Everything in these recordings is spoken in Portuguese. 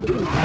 Oh.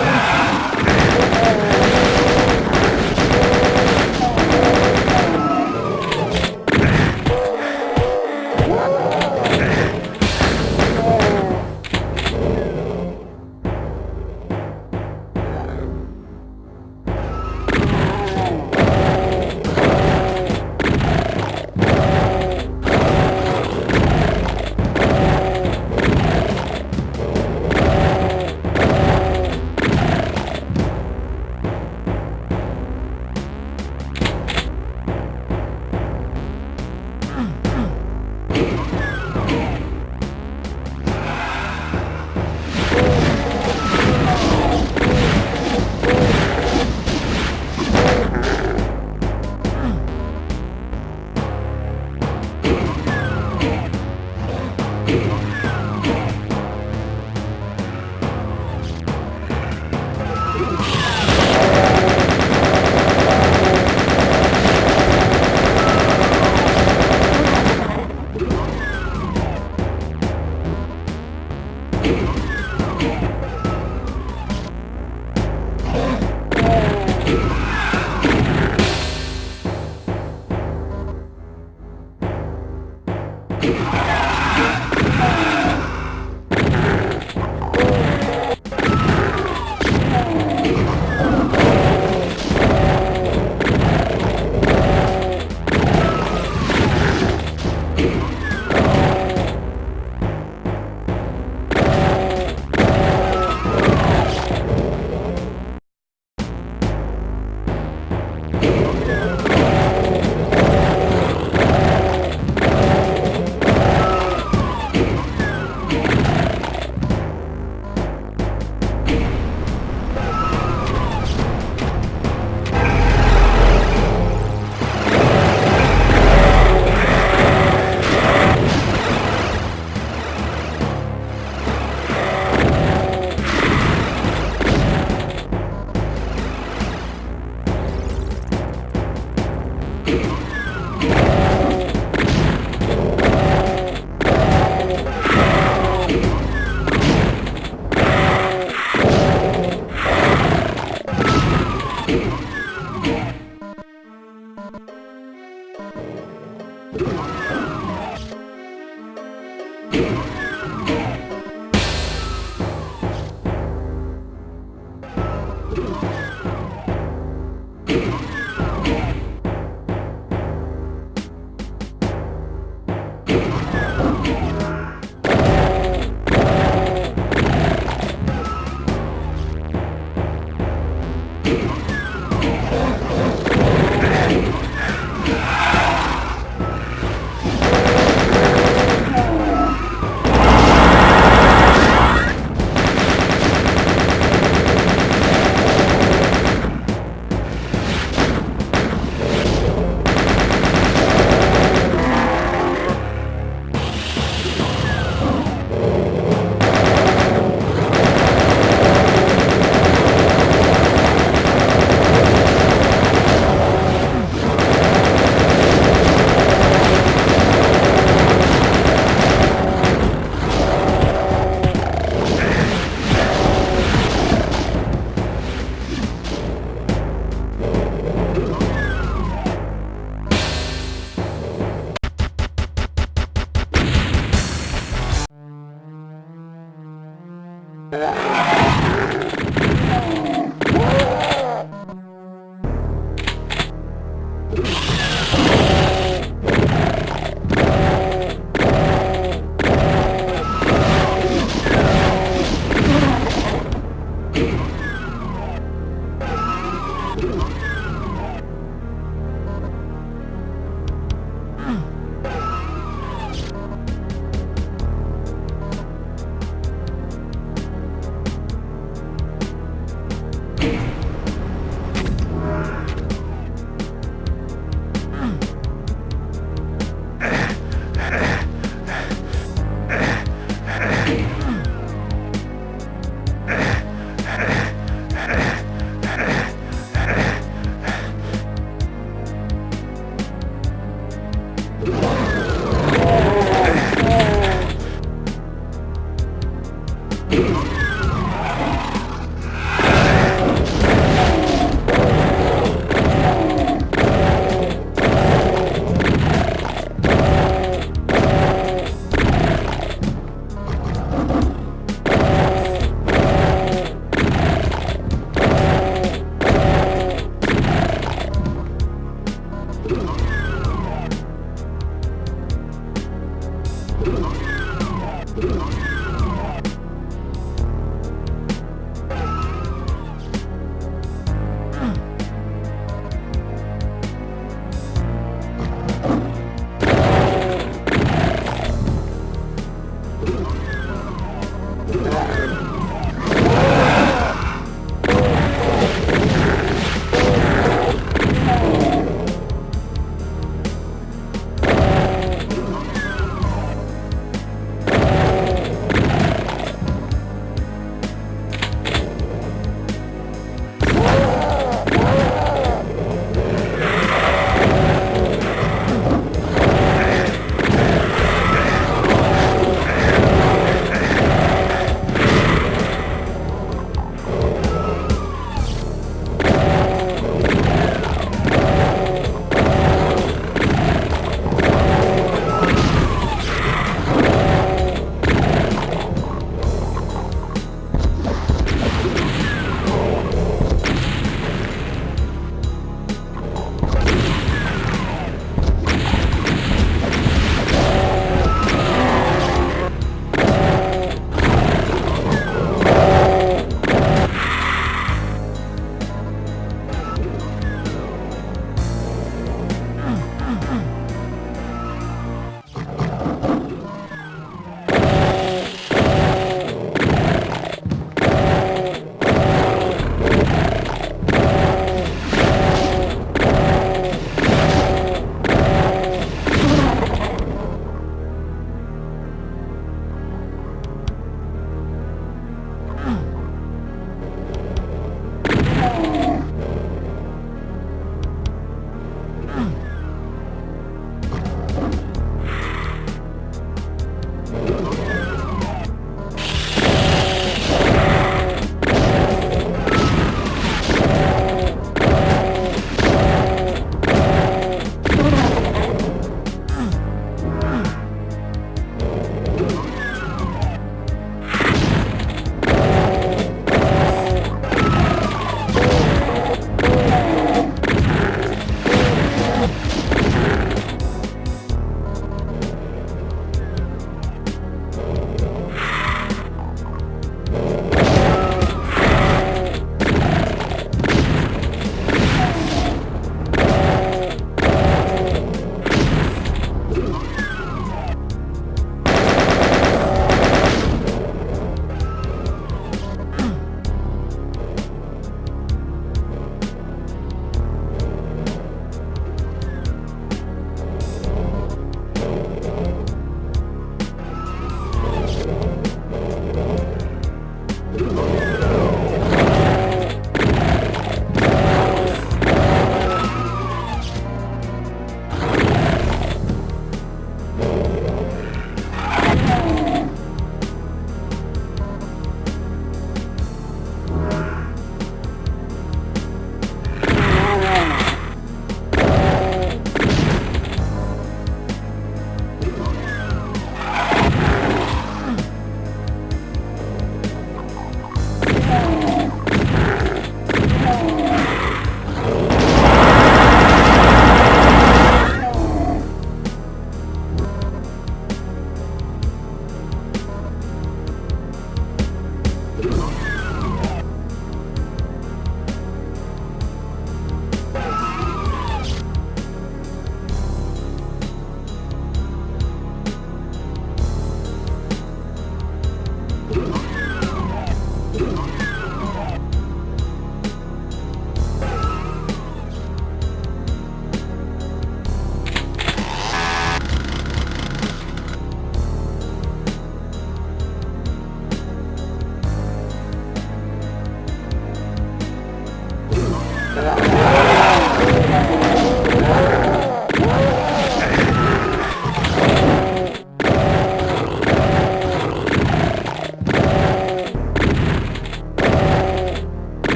Yeah.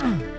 Mm-hmm.